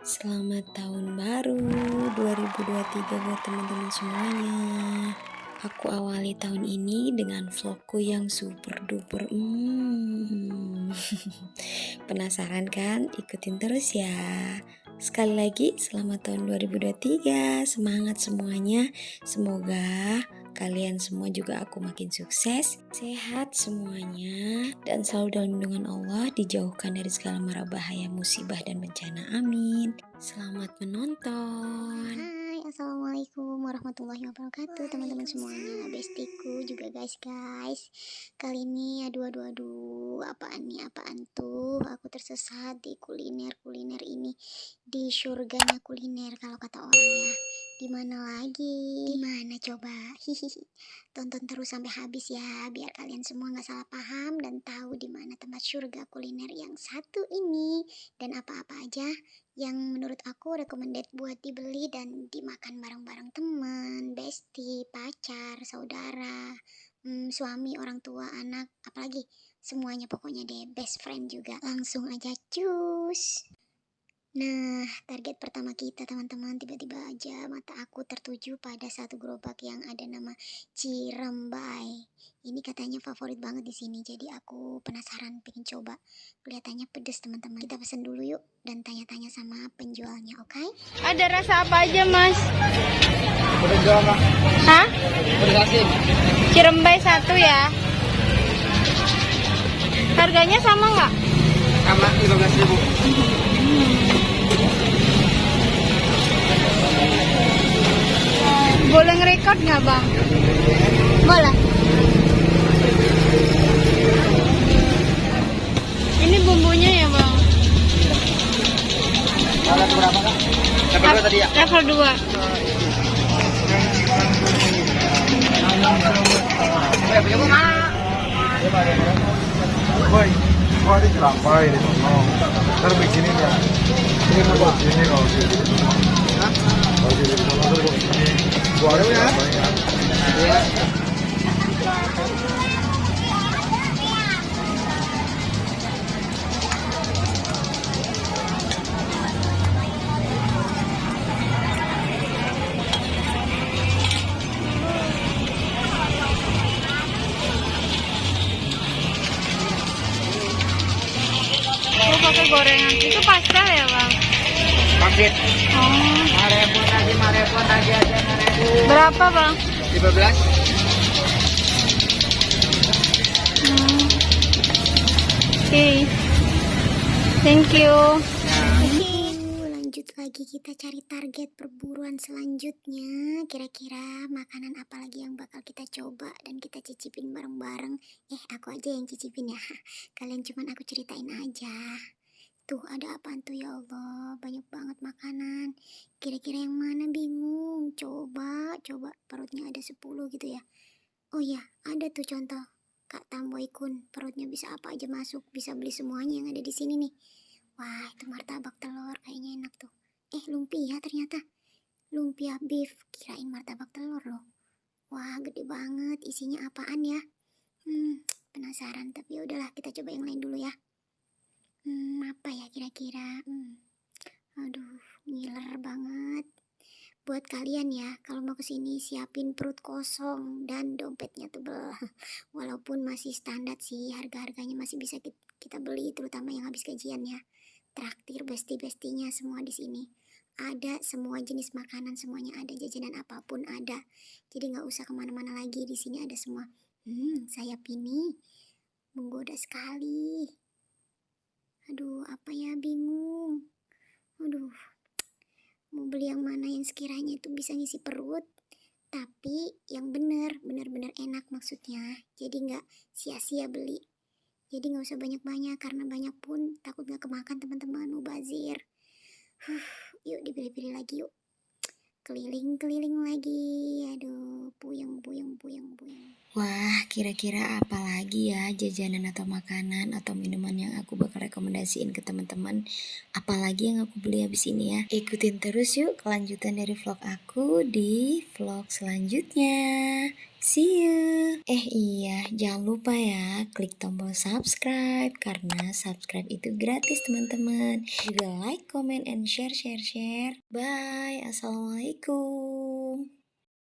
Selamat tahun baru 2023 buat teman-teman semuanya. Aku awali tahun ini dengan vlogku yang super duper hmm. Penasaran kan? Ikutin terus ya. Sekali lagi selamat tahun 2023. Semangat semuanya. Semoga kalian semua juga aku makin sukses, sehat semuanya, dan selalu dalam lindungan Allah, dijauhkan dari segala mara bahaya, musibah, dan bencana. Amin. Selamat menonton. Hai, assalamualaikum warahmatullahi wabarakatuh, teman-teman semuanya, bestiku juga guys, guys. Kali ini, aduh, aduh, aduh, apaan nih, apaan tuh? Aku tersesat di kuliner, kuliner ini, di surganya kuliner kalau kata orang ya. Di mana lagi? Di mana coba? Hihihi. Tonton terus sampai habis ya, biar kalian semua nggak salah paham dan tahu di mana tempat surga kuliner yang satu ini dan apa-apa aja yang menurut aku recommended buat dibeli dan dimakan bareng-bareng teman, bestie, pacar, saudara, hmm, suami, orang tua, anak, apalagi semuanya pokoknya deh best friend juga. Langsung aja cus. Nah, target pertama kita teman-teman tiba-tiba aja mata aku tertuju pada satu gerobak yang ada nama Cirembai. Ini katanya favorit banget di sini, jadi aku penasaran pengen coba. Kelihatannya pedes teman-teman. Kita pesen dulu yuk dan tanya-tanya sama penjualnya, oke? Okay? Ada rasa apa aja mas? Jual mah? Hah? Udah kasih. Cirembai satu ya? Harganya sama nggak? Sama 15 ribu. Boleh ngerekod nggak bang? Boleh. Ini bumbunya ya bang? Kalau berapa kak? Level berapa tadi ya? Level 2 Eh, punya mana? Boy, kok ada cerampai di sana? Ntar begini ya. Ini mau buat sini kalau sini. Ada ya. Pakai gorengan. Itu pastel ya bang? Paket. Oh. Marepon tadi, marepon tadi aja ribu. Berapa bang? 15. Hmm. Oke. Thank you. Oke, lanjut lagi kita cari target perburuan selanjutnya. Kira-kira makanan apa lagi yang bakal kita coba dan kita cicipin bareng-bareng. Eh, aku aja yang cicipin ya. Kalian cuman aku ceritain aja. Tuh, ada apaan tuh ya Allah? Banyak banget makanan. Kira-kira yang mana bingung? Coba, coba. Perutnya ada 10 gitu ya. Oh ya, ada tuh contoh. Kak Tamboy Kun, perutnya bisa apa aja masuk, bisa beli semuanya yang ada di sini nih. Wah, itu martabak telur kayaknya enak tuh. Eh, lumpia ternyata. Lumpia beef, kirain martabak telur loh. Wah, gede banget. Isinya apaan ya? Hmm, penasaran. Tapi ya udahlah, kita coba yang lain dulu ya. Hmm, apa ya kira-kira? Hmm. Aduh, ngiler banget. Buat kalian ya, kalau mau ke sini siapin perut kosong dan dompetnya tebel. Walaupun masih standar sih, harga-harganya masih bisa ki- kita beli, terutama yang habis gajian ya. Traktir besti-bestinya semua di sini. Ada semua jenis makanan, semuanya ada, jajanan apa pun ada. Jadi nggak usah ke mana-mana lagi, di sini ada semua. Hmm, sayap ini menggoda sekali. Aduh, apa ya bingung. Aduh, mau beli yang mana yang sekiranya itu bisa ngisi perut tapi yang bener bener-bener enak maksudnya. Jadi nggak sia-sia beli. Jadi nggak usah banyak-banyak karena banyak pun takut nggak kemakan teman-teman mubazir. Huh, yuk dipilih-pilih lagi yuk keliling-keliling lagi aduh puyeng puyeng puyeng puyeng Wah, kira-kira apa lagi ya jajanan atau makanan atau minuman yang aku bakal rekomendasiin ke teman-teman? Apalagi yang aku beli habis ini ya. Ikutin terus yuk kelanjutan dari vlog aku di vlog selanjutnya. See you. Eh iya, jangan lupa ya klik tombol subscribe karena subscribe itu gratis teman-teman. Juga like, comment, and share, share, share. Bye. Assalamualaikum.